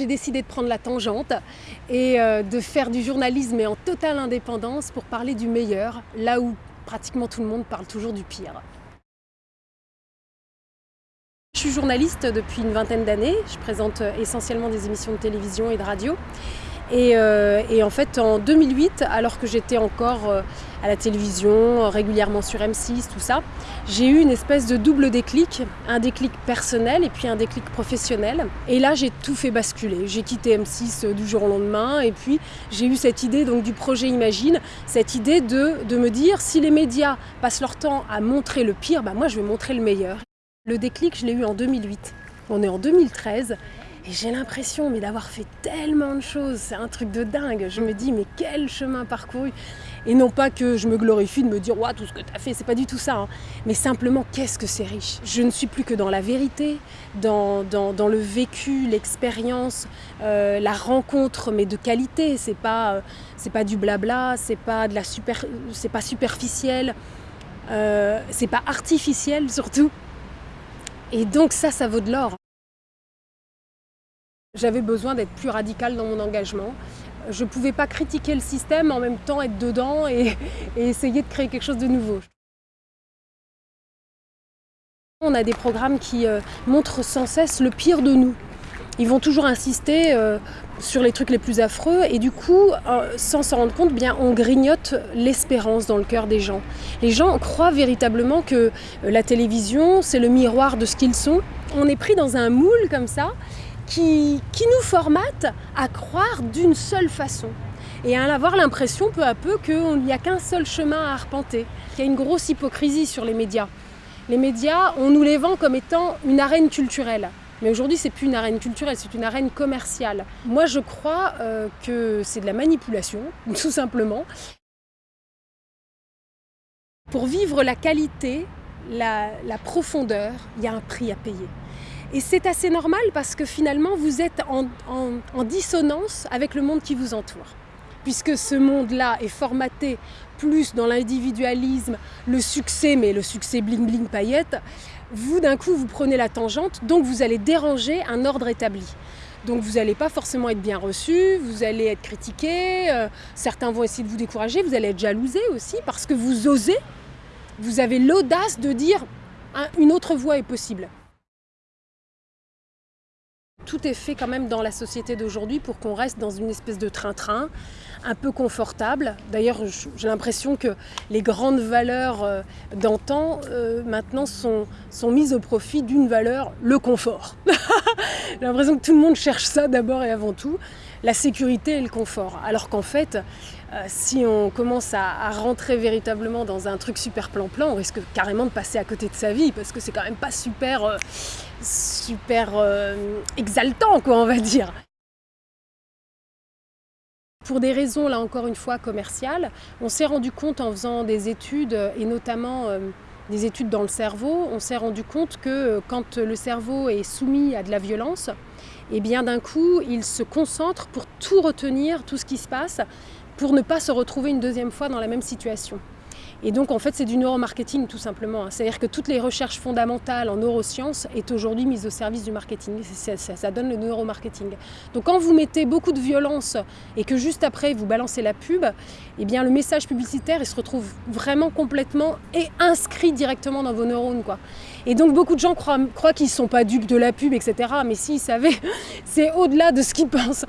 J'ai décidé de prendre la tangente et euh, de faire du journalisme mais en totale indépendance pour parler du meilleur, là où pratiquement tout le monde parle toujours du pire. Je suis journaliste depuis une vingtaine d'années, je présente essentiellement des émissions de télévision et de radio. Euh, et, en fait, en 2008, alors que j'étais encore euh, à la télévision, régulièrement sur M6, tout ça, j'ai eu une espèce de double déclic, un déclic personnel et puis un déclic professionnel. Et là, j'ai tout fait basculer. J'ai quitté M6 euh, du jour au lendemain et puis j'ai eu cette idée donc du projet Imagine, cette idée de, de me dire si les médias passent leur temps à montrer le pire, bah moi je vais montrer le meilleur. Le déclic, je l'ai eu en 2008. On est en 2013 et j'ai l'impression mais d'avoir fait tellement de choses, c'est un truc de dingue. Je me dis mais quel chemin parcouru Et non pas que je me glorifie de me dire tout ce que tu as fait, c'est pas du tout ça. Hein. Mais simplement qu'est-ce que c'est riche? Je ne suis plus que dans la vérité, dans, le vécu, l'expérience, euh, la rencontre mais de qualité. C'est pas, euh, pas du blabla, c'est pas, de la super, c'est pas superficiel, euh, c'est pas artificiel surtout. Et donc ça, ça vaut de l'or. J'avais besoin d'être plus radicale dans mon engagement. Je ne pouvais pas critiquer le système, en même temps être dedans et, essayer de créer quelque chose de nouveau. On a des programmes qui euh, montrent sans cesse le pire de nous. Ils vont toujours insister euh, sur les trucs les plus affreux et du coup, euh, sans s'en rendre compte, bien, on grignote l'espérance dans le cœur des gens. Les gens croient véritablement que la télévision, c'est le miroir de ce qu'ils sont. On est pris dans un moule comme ça qui, nous formate à croire d'une seule façon et à avoir l'impression peu à peu qu'il n'y a qu'un seul chemin à arpenter. Il y a une grosse hypocrisie sur les médias. Les médias, on nous les vend comme étant une arène culturelle. Mais aujourd'hui, c'est plus une arène culturelle, c'est une arène commerciale. Moi, je crois euh, que c'est de la manipulation, tout simplement. Pour vivre la qualité, la profondeur, il y a un prix à payer. Et c'est assez normal parce que finalement, vous êtes en, dissonance avec le monde qui vous entoure. Puisque ce monde-là est formaté plus dans l'individualisme, le succès, mais le succès bling-bling paillette, vous d'un coup, vous prenez la tangente, donc vous allez déranger un ordre établi. Donc vous n'allez pas forcément être bien reçu, vous allez être critiqué, euh, certains vont essayer de vous décourager, vous allez être jalousé aussi parce que vous osez, vous avez l'audace de dire une autre voie est possible. Tout est fait quand même dans la société d'aujourd'hui pour qu'on reste dans une espèce de train-train, un peu confortable. D'ailleurs, j'ai l'impression que les grandes valeurs euh, d'antan, euh, maintenant, sont, sont mises au profit d'une valeur, le confort. j'ai l'impression que tout le monde cherche ça d'abord et avant tout, la sécurité et le confort. Alors qu'en fait, euh, si on commence à, rentrer véritablement dans un truc super plan-plan, on risque carrément de passer à côté de sa vie parce que c'est quand même pas super super euh, exaltant, quoi, on va dire. Pour des raisons, là encore une fois, commerciales, on s'est rendu compte en faisant des études, et notamment euh, des études dans le cerveau, on s'est rendu compte que euh, quand le cerveau est soumis à de la violence, et eh bien d'un coup, il se concentre pour tout retenir, tout ce qui se passe, pour ne pas se retrouver une deuxième fois dans la même situation. Et donc en fait c'est du neuromarketing tout simplement. Hein. C'est-à-dire que toutes les recherches fondamentales en neurosciences est aujourd'hui mise au service du marketing. Ça, donne le neuromarketing. Donc quand vous mettez beaucoup de violence et que juste après vous balancez la pub, eh bien le message publicitaire il se retrouve vraiment complètement et inscrit directement dans vos neurones. Quoi. Et donc beaucoup de gens croient, croient qu'ils ne sont pas dupes de la pub, etc. Mais s'ils savaient, c'est au-delà de ce qu'ils pensent.